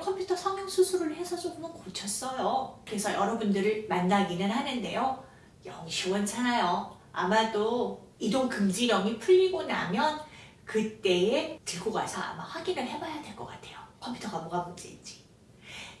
컴퓨터 성형 수술을 해서 조금은 고쳤어요. 그래서 여러분들을 만나기는 하는데요. 영 시원찮아요. 아마도 이동 금지령이 풀리고 나면 그때에 들고 가서 아마 확인을 해봐야 될 것 같아요. 컴퓨터가 뭐가 문제인지.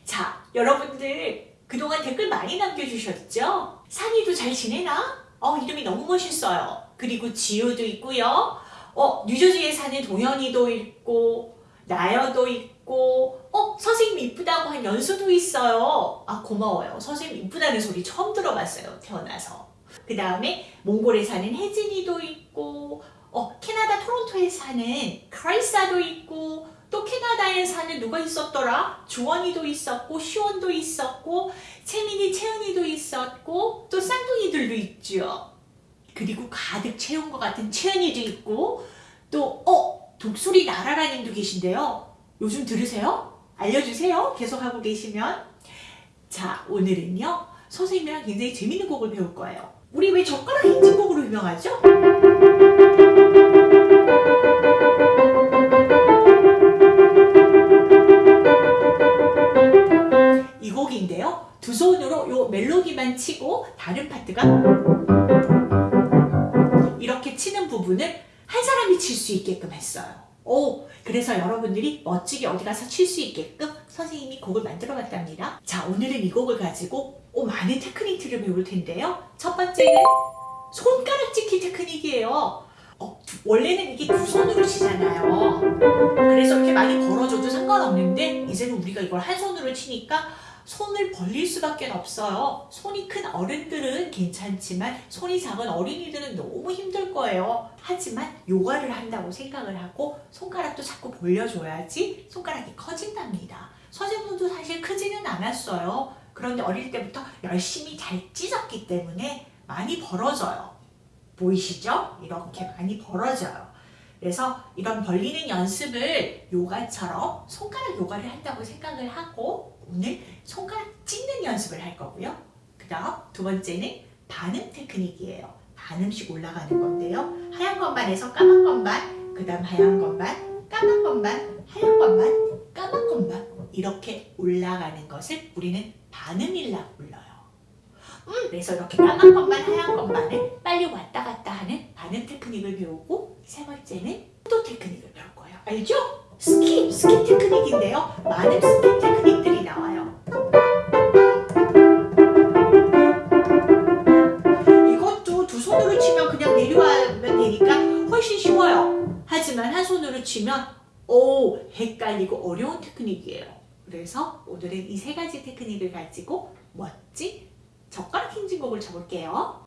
자, 여러분들 그동안 댓글 많이 남겨주셨죠? 산이도 잘 지내나? 어, 이름이 너무 멋있어요. 그리고 지우도 있고요. 어, 뉴저지에 사는 동현이도 있고 나여도 있고 어, 선생님 이쁘다고 한 연수도 있어요. 아, 고마워요. 선생님 이쁘다는 소리 처음 들어봤어요. 태어나서. 그 다음에 몽골에 사는 혜진이도 있고 어, 캐나다 토론토에 사는 크라이사도 있고 또 캐나다에 사는 누가 있었더라? 조원이도 있었고 시원도 있었고 채민이 채은이도 있었고 또 쌍둥이들도 있죠. 그리고 가득 채운 것 같은 채은이도 있고 또 어? 독수리 나라라님도 계신데요. 요즘 들으세요? 알려주세요. 계속 하고 계시면 자 오늘은요 선생님이랑 굉장히 재밌는 곡을 배울 거예요. 우리 왜 젓가락 행진곡으로 유명하죠? 이 곡인데요. 두 손으로 요 멜로디만 치고 다른 파트가 이렇게 치는 부분을 한 사람이 칠 수 있게끔 했어요. 오, 그래서 여러분들이 멋지게 어디 가서 칠 수 있게끔 선생님이 곡을 만들어 봤답니다. 자, 오늘은 이 곡을 가지고 오, 많은 테크닉들을 배울 텐데요. 첫 번째는 손가락 찍기 테크닉이에요. 어, 원래는 이게 두 손으로 치잖아요. 그래서 이렇게 많이 벌어져도 상관없는데 이제는 우리가 이걸 한 손으로 치니까 손을 벌릴 수밖에 없어요. 손이 큰 어른들은 괜찮지만 손이 작은 어린이들은 너무 힘들 거예요. 하지만 요가를 한다고 생각을 하고 손가락도 자꾸 벌려줘야지 손가락이 커진답니다. 선생님도 사실 크지는 않았어요. 그런데 어릴 때부터 열심히 잘 찢었기 때문에 많이 벌어져요. 보이시죠? 이렇게 많이 벌어져요. 그래서 이런 벌리는 연습을 요가처럼 손가락 요가를 한다고 생각을 하고 오늘 손가락 찢는 연습을 할 거고요. 그 다음 두 번째는 반음 테크닉이에요. 반음씩 올라가는 건데요. 하얀 것만 해서 까만 것만, 그 다음 하얀 것만, 까만 것만, 하얀 것만, 까만 것만 이렇게 올라가는 것을 우리는 반음이라고 불러요. 음, 그래서 이렇게 까만 것만 하얀 것만을 빨리 왔다 갔다 하는 반음 테크닉을 배우고 세 번째는 포도 테크닉을 배울 거예요. 알죠? skip, skip 테크닉인데요. 많은 skip 테크닉 하지만 한 손으로 치면 오 헷갈리고 어려운 테크닉이에요. 그래서 오늘은 이 세 가지 테크닉을 가지고 멋진 젓가락 행진곡을 쳐볼게요.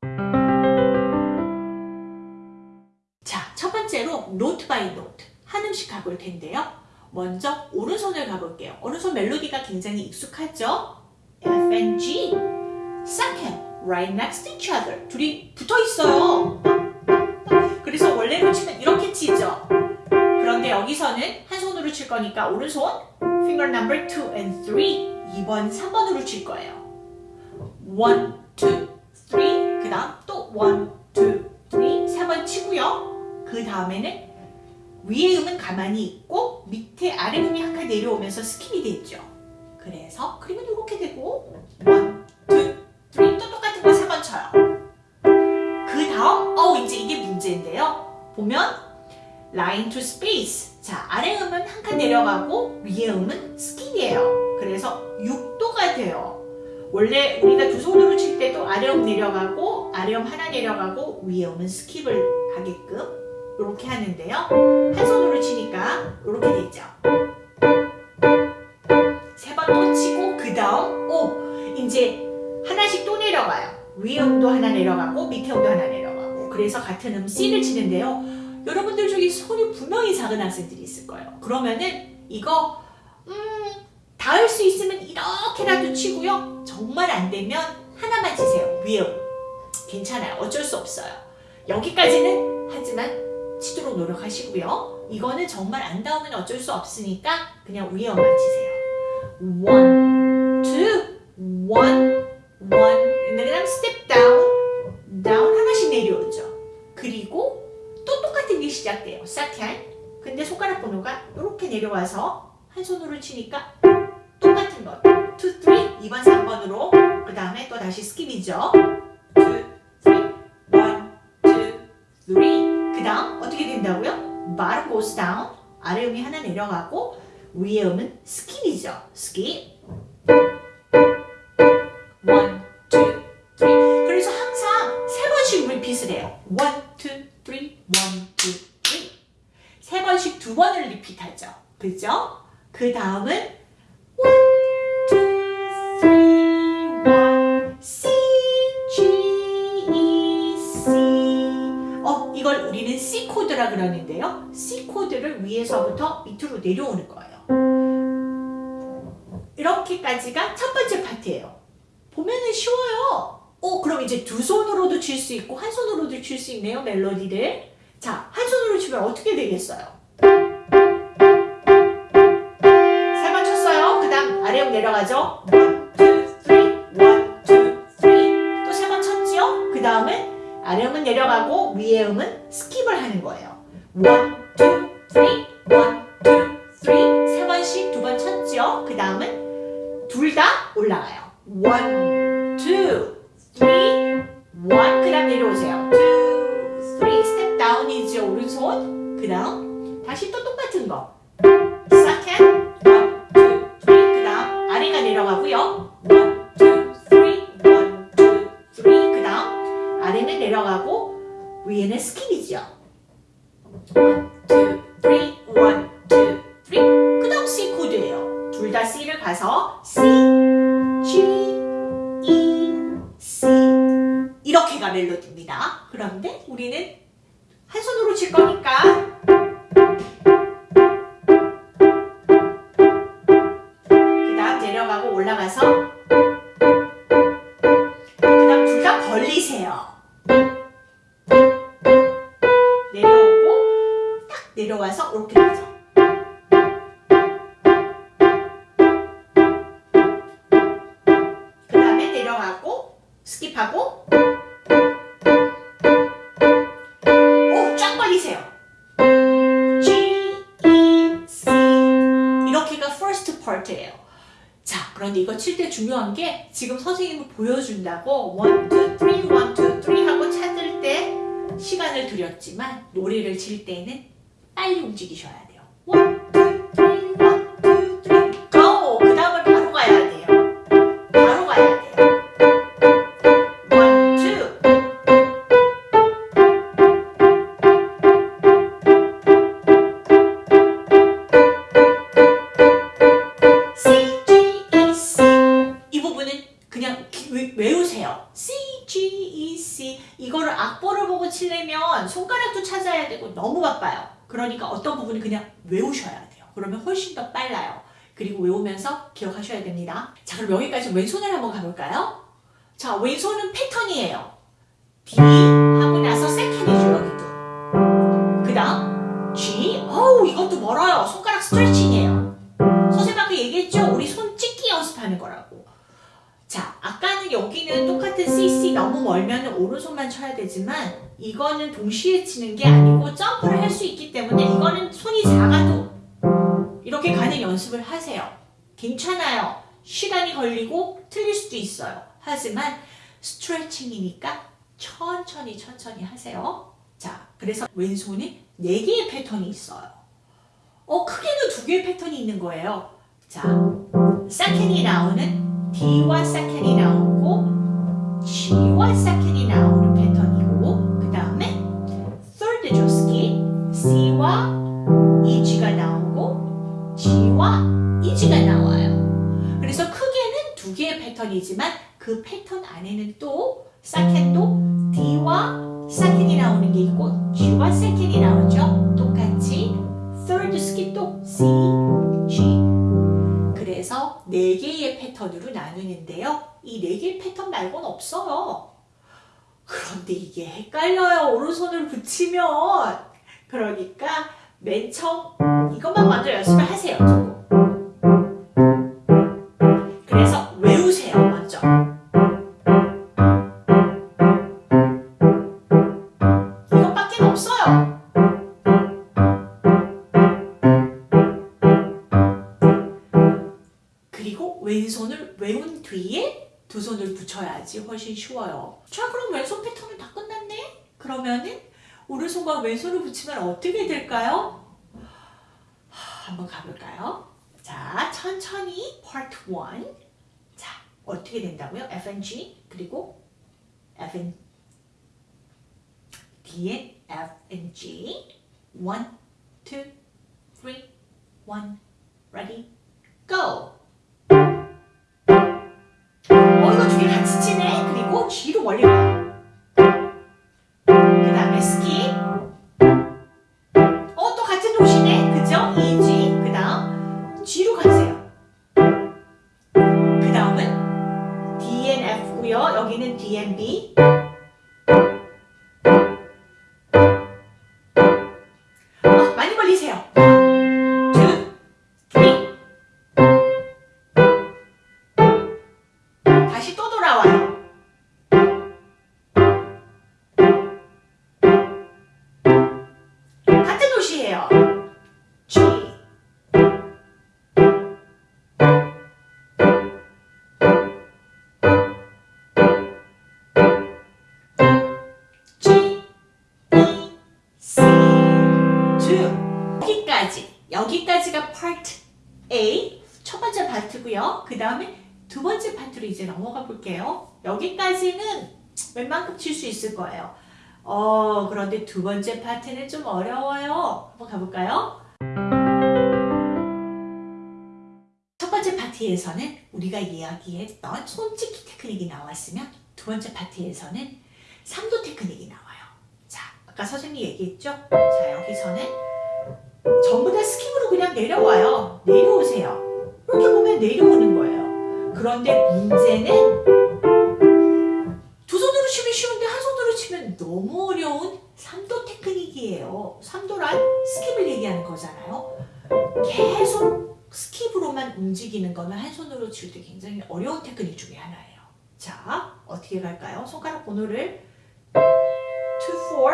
자, 첫 번째로 note by note 한 음씩 가볼 텐데요. 먼저 오른손을 가볼게요. 오른손 멜로디가 굉장히 익숙하죠? F and G Second, right next to each other 둘이 붙어 있어요. 그래서 원래로 치면 이렇게 치죠. 그런데 여기서는 한 손으로 칠 거니까 오른손 finger number 2 and 3 2번, 3번으로 칠 거예요. 1, 2, 3, 그 다음 또 1, 2, 3, 3번 치고요. 그 다음에는 위의 음은 가만히 있고 밑에 아래 음이 한칸 내려오면서 skip이 되죠. 그래서 그림은 이렇게 되고 1, 2, 3, 또 똑같은 거 3번 쳐요. 그 다음 어 이제 이게 문제인데요. 보면 line to space 자 아래 음은 한 칸 내려가고 위의 음은 skip이에요. 그래서 6도가 돼요. 원래 우리가 두 손으로 칠 때도 아래 음 내려가고 아래 음 하나 내려가고 위에 음은 skip을 하게끔 이렇게 하는데요. 한 손으로 치니까 이렇게 되죠. 세 번 또 치고 그 다음 오 이제 하나씩 또 내려가요. 위에 음도 하나 내려가고 밑에 음도 하나 내려가고 그래서 같은 음 C를 치는데요. 여러분들 중에 손이 분명히 작은 학생들이 있을 거예요. 그러면은 이거 음 닿을 수 있으면 이렇게라도 치고요. 정말 안 되면 하나만 치세요. will. 괜찮아요. 어쩔 수 없어요. 여기까지는 하지만 치도록 노력하시고요. 이거는 정말 안 닿으면 어쩔 수 없으니까 그냥 will만 치세요. one, two, one, one. 시작돼요. second. 근데 손가락 번호가 이렇게 내려와서 한 손으로 치니까 똑같은 거. 2, 3, 2번, 3번으로 그 다음에 또 다시 skip이죠. 2, 3, 1, 2, 3. 그 다음 어떻게 된다고요? bottom goes down. 아래 음이 하나 내려가고 위에 음은 스킵이죠. 스킵. 1, 그죠? 그 다음은 1, 2, 3, 1, C, G, E, C. 어, 이걸 우리는 C 코드라 그러는데요. C 코드를 위에서부터 밑으로 내려오는 거예요. 이렇게까지가 첫 번째 파트예요. 보면은 쉬워요. 어, 그럼 이제 두 손으로도 칠 수 있고 한 손으로도 칠 수 있네요, 멜로디를. 자, 한 손으로 치면 어떻게 되겠어요? 내려가죠. 1, 2, 3, 1, 2, 3. 또 세 번 쳤지요? 그 다음은 아래 음은 내려가고 위에 음은 skip을 하는 거예요. 1, 2, 3, 1, 2, 3. 세 번씩 두 번 쳤지요? 그 다음은 둘 다 올라가요. 1, 2, 3, 1. 그 다음 내려오세요. 2, 3. step down이죠. 오른손. 그 다음 다시 또 똑같은 거. 내려가고요. 1, 2, 3, 1, 2, 3. 그 다음 아래는 내려가고 위에는 skip이죠. 1, 2, 3, 1, 2, 3. 그 다음 C 코드예요. 둘 다 C를 가서 C, G, E, C. 이렇게가 멜로디입니다. 그런데 우리는 한 손으로 칠 거니까 내려가고 skip하고 오, 쫙 벌리세요. G, E, C 이렇게가 first part예요. 자, 그런데 이거 칠 때 중요한 게 지금 선생님이 보여준다고 1, 2, 3, 1, 2, 3 하고 찾을 때 시간을 들였지만 노래를 칠 때는 빨리 움직이셔야 돼요. 1, 외- 외우세요. C, G, E, C 이거를 악보를 보고 치려면 손가락도 찾아야 되고 너무 바빠요. 그러니까 어떤 부분은 그냥 외우셔야 돼요. 그러면 훨씬 더 빨라요. 그리고 외우면서 기억하셔야 됩니다. 자 그럼 여기까지 왼손을 한번 가볼까요? 자 왼손은 패턴이에요. D 하고 나서 세컨이죠 여기도. 그 다음 G 어우 이것도 멀어요. 손가락 스트레칭이에요. 선생님 아까 얘기했죠? 우리 손 찍기 연습하는 거라고. 여기는 똑같은 CC 너무 멀면 오른손만 쳐야 되지만 이거는 동시에 치는 게 아니고 점프를 할 수 있기 때문에 이거는 손이 작아도 이렇게 가는 연습을 하세요. 괜찮아요. 시간이 걸리고 틀릴 수도 있어요. 하지만 스트레칭이니까 천천히 천천히 하세요. 자, 그래서 왼손이 4개의 패턴이 있어요. 어, 크게는 두 개의 패턴이 있는 거예요. 자, 세컨이 나오는 D와 세컨이 나오고 G와 세컨이 나오는 패턴이고 그 다음에 third죠, skip. C와 EG가 나오고 G와 EG가 나와요. 그래서 크게는 두 개의 패턴이지만 그 패턴 안에는 또 세컨도 D와 세컨이 나오는 게 있고 G와 세컨이 나오죠. 똑같이 third skip도 C, G. 해서 4개의 패턴으로 나누는데요. 이 4개의 패턴 말고는 없어요. 그런데 이게 헷갈려요. 오른손을 붙이면. 그러니까 맨 처음 이것만 먼저 연습을 하세요. 조금. 쉬워요. 자, 그럼 왼손 패턴은 다 끝났네? 그러면은 오른손과 왼손을 붙이면 어떻게 될까요? 하, 한번 가볼까요? 자, 천천히 part 1. 자, 어떻게 된다고요? F and G 그리고 F and D and F and G. 1, 2, 3, 1, ready, go! 치네? 그리고 여기까지. 여기까지가 part A. 첫 번째 파트고요. 그 다음에 두 번째 파트로 이제 넘어가 볼게요. 여기까지는 웬만큼 칠 수 있을 거예요. 어, 그런데 두 번째 파트는 좀 어려워요. 한번 가볼까요? 첫 번째 파트에서는 우리가 이야기했던 손짓기 테크닉이 나왔으면 두 번째 파트에서는 삼도 테크닉이 나와요. 자, 아까 선생님이 얘기했죠? 자, 여기서는 전부 다 skip으로 그냥 내려와요. 내려오세요. 이렇게 보면 내려오는 거예요. 그런데 문제는 두 손으로 치면 쉬운데 한 손으로 치면 너무 어려운 삼도 테크닉이에요. 삼도란 skip을 얘기하는 거잖아요. 계속 skip으로만 움직이는 거는 한 손으로 칠 때 굉장히 어려운 테크닉 중에 하나예요. 자, 어떻게 갈까요? 손가락 번호를 2, 4,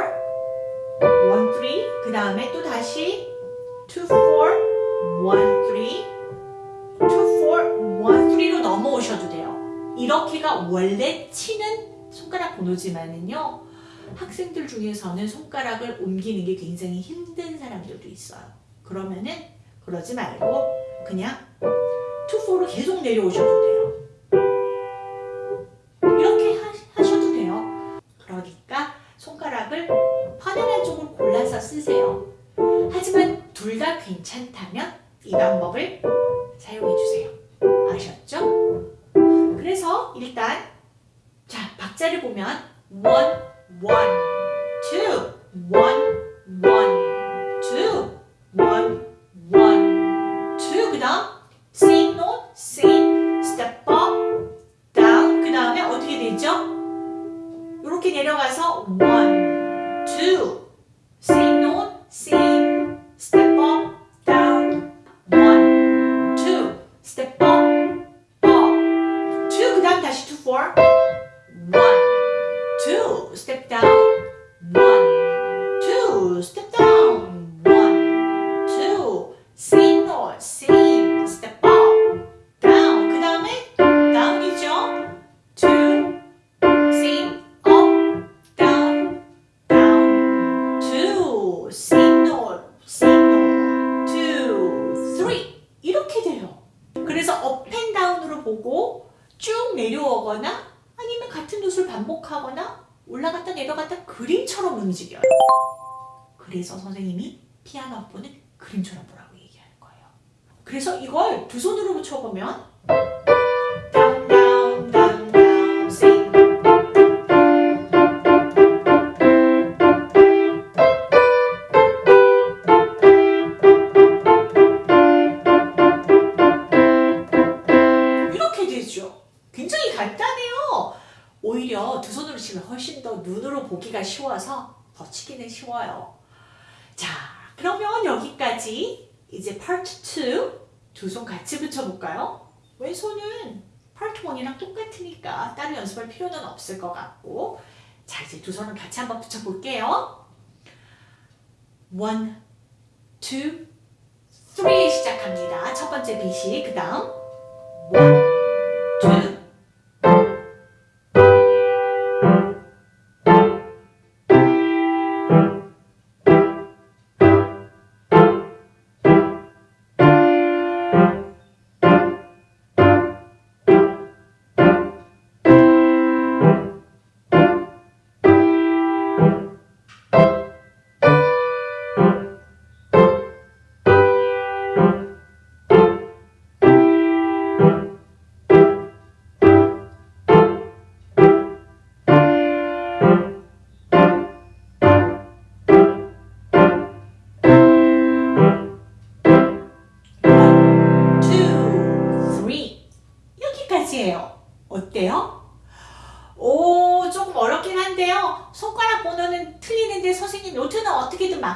1, 3, 그 다음에 또 다시 2, 4, 1, 3, 2, 4, 1, 3로 넘어오셔도 돼요. 이렇게가 원래 치는 손가락 번호지만은요. 학생들 중에서는 손가락을 옮기는 게 굉장히 힘든 사람들도 있어요. 그러면은 그러지 말고 그냥 2, 4로 계속 내려오셔도 돼요. 이렇게 하, 하셔도 돼요. 그러니까 손가락을 편안한 쪽을 골라서 쓰세요. 둘 다 괜찮다면 이 방법을 사용해 주세요. 아셨죠? 그래서 일단 자 박자를 보면 one one two one one 간단해요. 오히려 두 손으로 치면 훨씬 더 눈으로 보기가 쉬워서 더 치기는 쉬워요. 자, 그러면 여기까지 이제 파트 2 두 손 같이 붙여볼까요? 왼손은 파트 1이랑 똑같으니까 따로 연습할 필요는 없을 것 같고 자, 이제 두 손을 같이 한번 붙여볼게요. 1, 2, 3 시작합니다. 첫 번째 빛이 그 다음 1,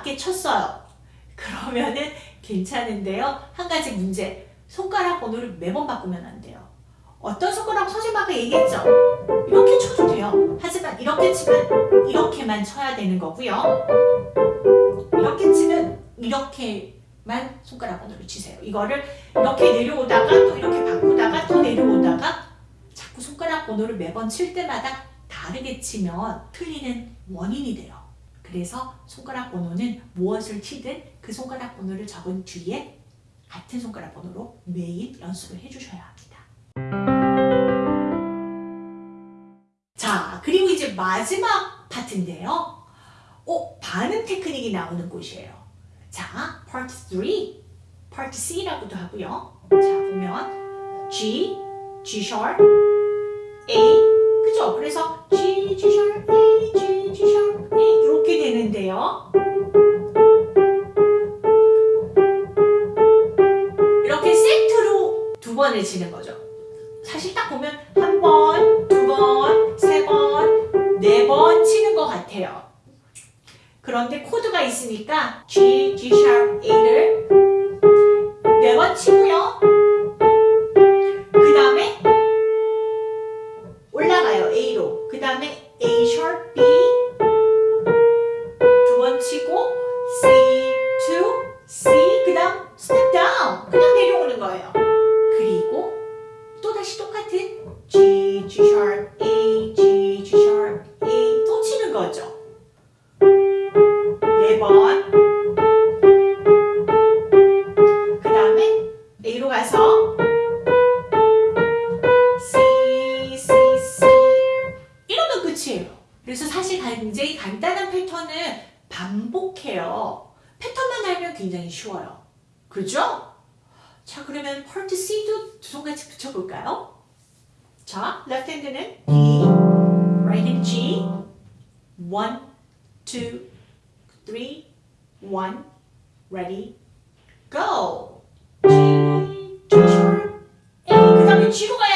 맞게 쳤어요. 그러면은 괜찮은데요. 한 가지 문제. 손가락 번호를 매번 바꾸면 안 돼요. 어떤 손가락 아까 얘기했죠? 이렇게 쳐도 돼요. 하지만 이렇게 치면 이렇게만 쳐야 되는 거고요. 이렇게 치면 이렇게만 손가락 번호를 치세요. 이거를 이렇게 내려오다가 또 이렇게 바꾸다가 또 내려오다가 자꾸 손가락 번호를 매번 칠 때마다 다르게 치면 틀리는 원인이 돼요. 그래서 손가락 번호는 무엇을 치든 그 손가락 번호를 적은 뒤에 같은 손가락 번호로 매일 연습을 해주셔야 합니다. 자, 그리고 이제 마지막 파트인데요. 어, 반응 테크닉이 나오는 곳이에요. 자, 파트 3, 파트 C라고도 하고요. 자, 보면 G, G sharp, A, 그죠? 그래서 G, G sharp, A, G, G sharp, A 이렇게 되는데요. 이렇게 세트로 두 번을 치는 거죠. 사실 딱 보면 한 번, 두 번, 세 번, 네 번 치는 것 같아요. 그런데 코드가 있으니까 G, G sharp, A를 네번 치고 그죠? 자, 그러면 파트 C도 두 손 같이 붙여볼까요? 자, left hand는 B, right hand G, one, two, three, one, ready, go. G, G sharp, A. 그 다음에 G로 가야 돼요.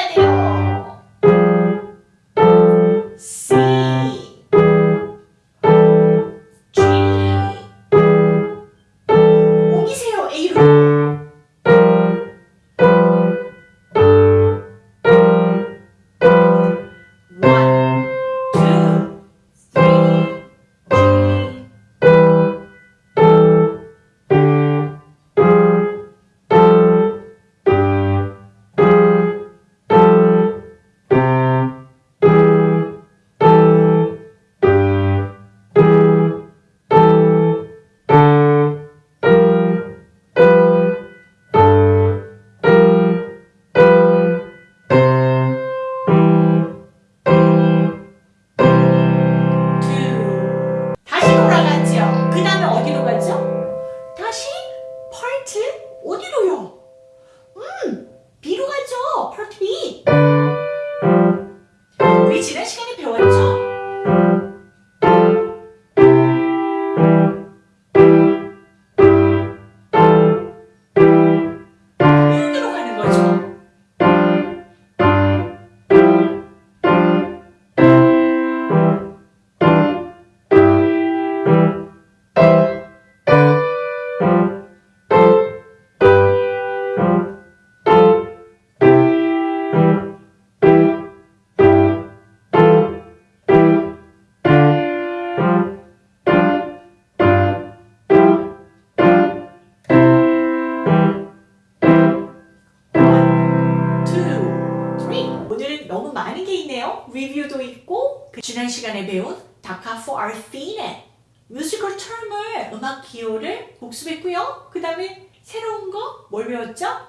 리뷰도 있고 그 지난 시간에 배운 Da Capo al Fine 뮤지컬 term을 음악 기호를 복습했고요. 그 다음에 새로운 거 뭘 배웠죠?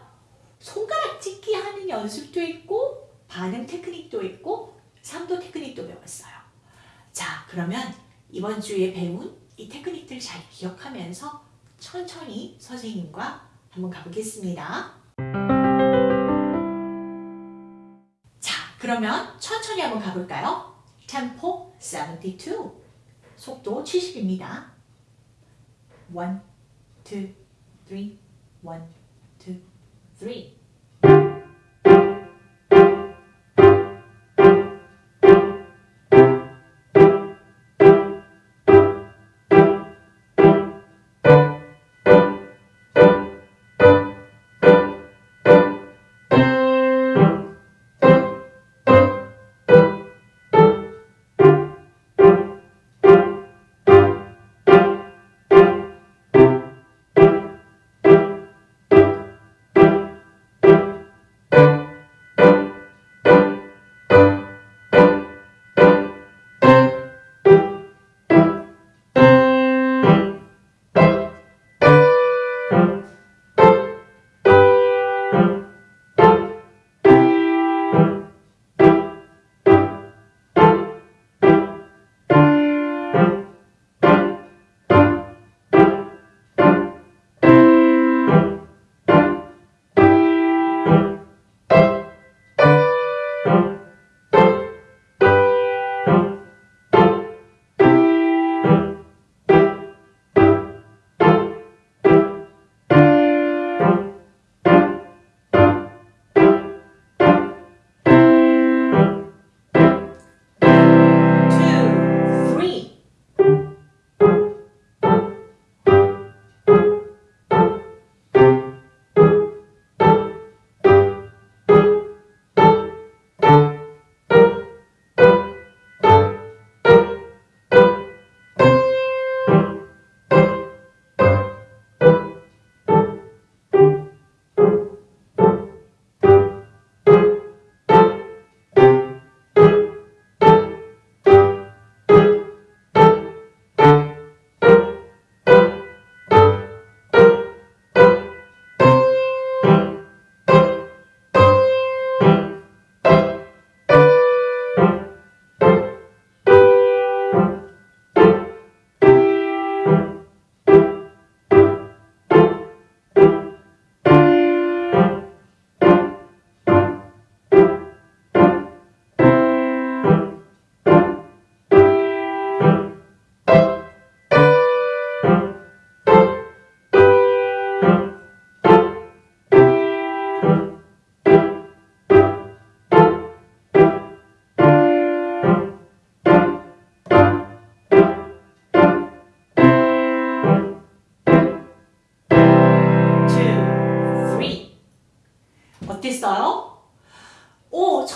손가락 찢기 하는 연습도 있고 반음 테크닉도 있고 삼도 테크닉도 배웠어요. 자 그러면 이번 주에 배운 이 테크닉들 잘 기억하면서 천천히 선생님과 한번 가보겠습니다. 그러면 천천히 한번 가볼까요? 템포 72 속도 70입니다. 1, 2, 3, 1, 2, 3 어땠어요? 오,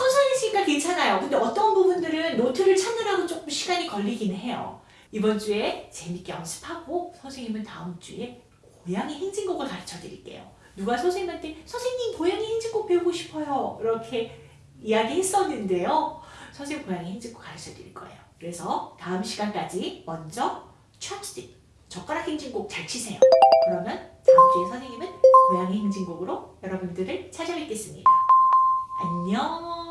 했으니까 괜찮아요. 근데 어떤 부분들은 노트를 찾느라고 조금 시간이 걸리긴 해요. 이번 주에 재밌게 연습하고 선생님은 다음 주에 고양이 행진곡을 가르쳐 드릴게요. 누가 선생님한테 선생님 고양이 행진곡 배우고 싶어요. 이렇게 이야기했었는데요. 선생님 고양이 행진곡 가르쳐 드릴 거예요. 그래서 다음 시간까지 먼저 chopstick, 젓가락 행진곡 잘 치세요. 그러면 다음 주에 선생님은 고양이 행진곡으로 여러분들을 찾아뵙겠습니다. 안녕.